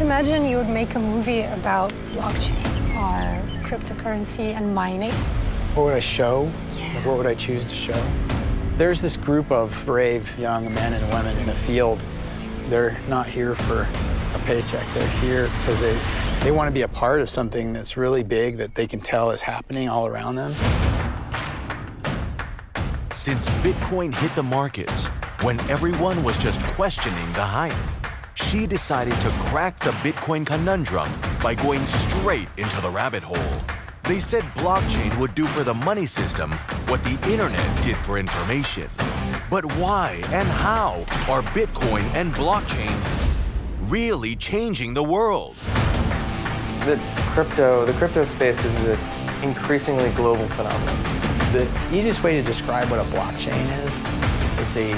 Let's imagine you would make a movie about blockchain or cryptocurrency and mining. What would I show? Like, what would I choose to show? There's this group of brave young men and women in the field. They're not here for a paycheck. They're here because they, they want to be a part of something that's really big that they can tell is happening all around them. Since Bitcoin hit the markets, when everyone was just questioning the hype, she decided to crack the Bitcoin conundrum by going straight into the rabbit hole. They said blockchain would do for the money system what the internet did for information. But why and how are Bitcoin and blockchain really changing the world? The crypto, the crypto space is an increasingly global phenomenon. The easiest way to describe what a blockchain is, it's a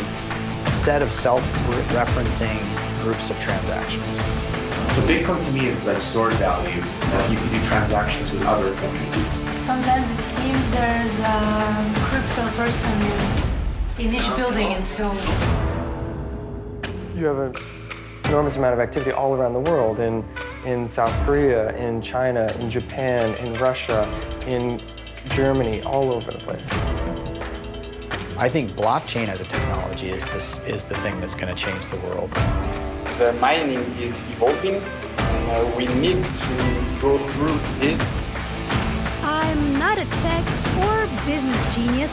set of self-referencing groups of transactions. So Bitcoin to me is like stored value that you can do transactions with other coins. Sometimes it seems there's a crypto person in each building in Seoul. You have an enormous amount of activity all around the world in, in South Korea, in China, in Japan, in Russia, in Germany, all over the place. I think blockchain as a technology is, this, is the thing that's going to change the world. The mining is evolving, and uh, we need to go through this. I'm not a tech or business genius,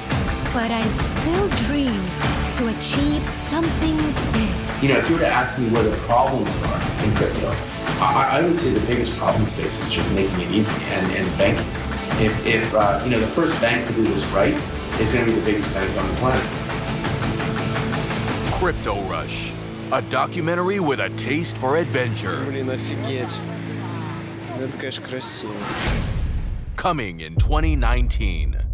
but I still dream to achieve something big. You know, if you were to ask me where the problems are in crypto, I, I would say the biggest problem space is just making it easy and, and banking. If, if uh, you know, the first bank to do this right is going to be the biggest bank on the planet. Crypto Rush, a documentary with a taste for adventure. Блин, офигеть. Это, конечно, красиво. Coming in 2019.